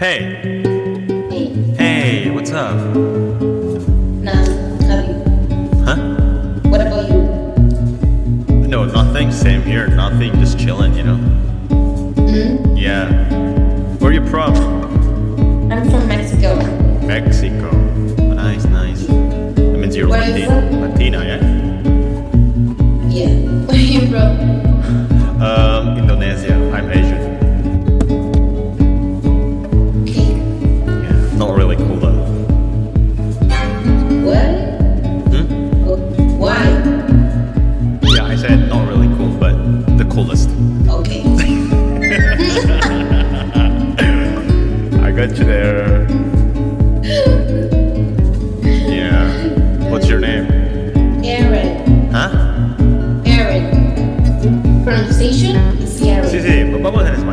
Hey. Hey. Hey, what's up? Nah, nothing. Huh? What about you? No, nothing. Same here. Nothing. Just chilling, you know? Hmm Yeah. Where you from? pronunciation. Sí, sí, vamos en español.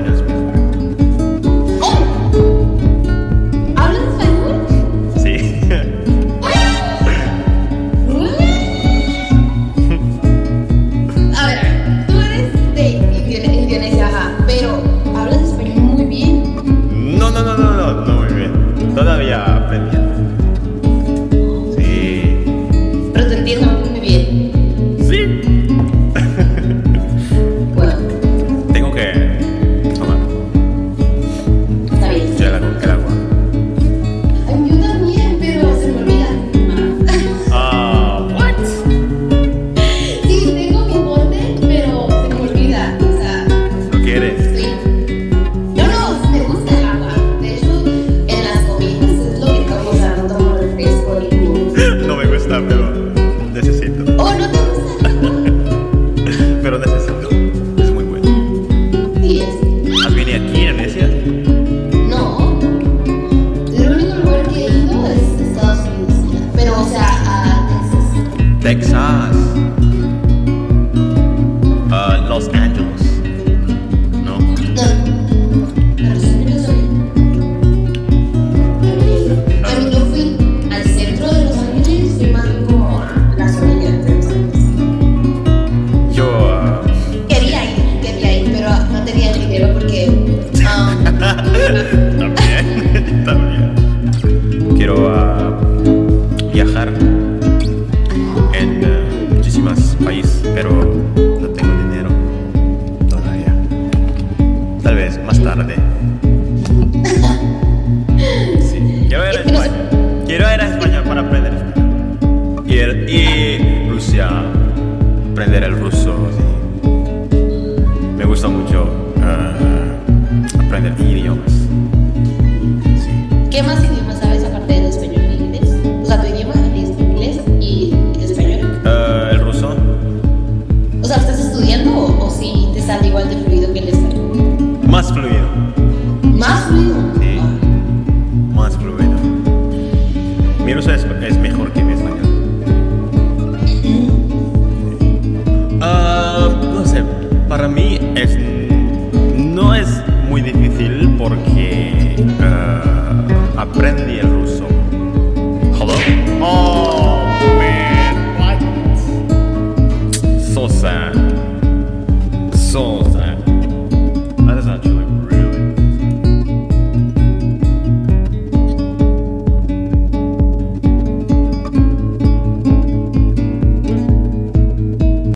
¿Qué más idiomas sabes aparte del español y inglés? O sea, tu idioma es inglés y español. Eh, el ruso. O sea, ¿estás estudiando o, si sí te sale igual de fluido que el español? Más fluido. ¿Más fluido? Sí. Más fluido. Mi ruso es, mejor que mi español. Mm. Ah, no sé, para mí es Aprendí el ruso. Hello? Oh, man. What? So sad. So sad.